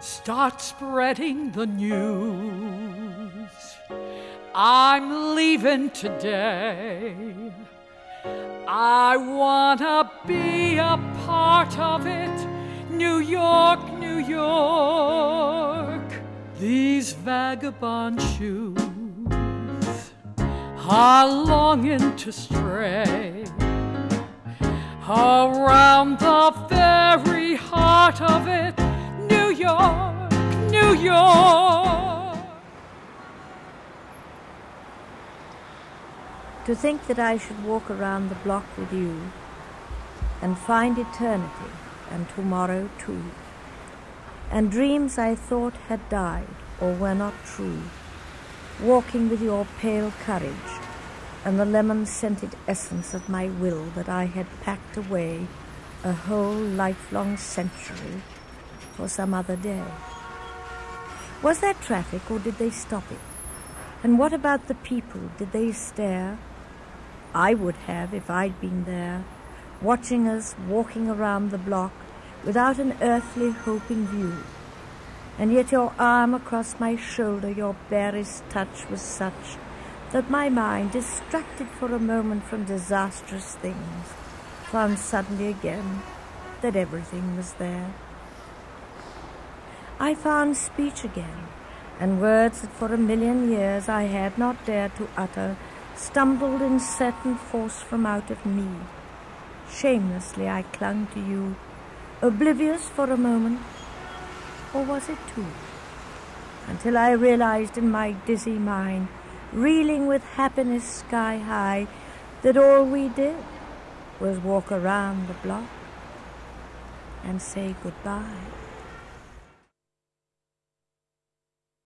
start spreading the news. I'm leaving today. I wanna be a part of it. New York, New York. These vagabond shoes are longing to stray around the very heart of it. To think that I should walk around the block with you and find eternity and tomorrow too, and dreams I thought had died or were not true, walking with your pale courage and the lemon scented essence of my will that I had packed away a whole lifelong century for some other day. Was there traffic or did they stop it? And what about the people? Did they stare? I would have if I'd been there, watching us walking around the block without an earthly hope in view. And yet your arm across my shoulder, your barest touch was such that my mind, distracted for a moment from disastrous things, found suddenly again that everything was there. I found speech again, and words that for a million years I had not dared to utter stumbled in certain force from out of me. Shamelessly I clung to you, oblivious for a moment, or was it two? Until I realized in my dizzy mind, reeling with happiness sky high, that all we did was walk around the block and say goodbye.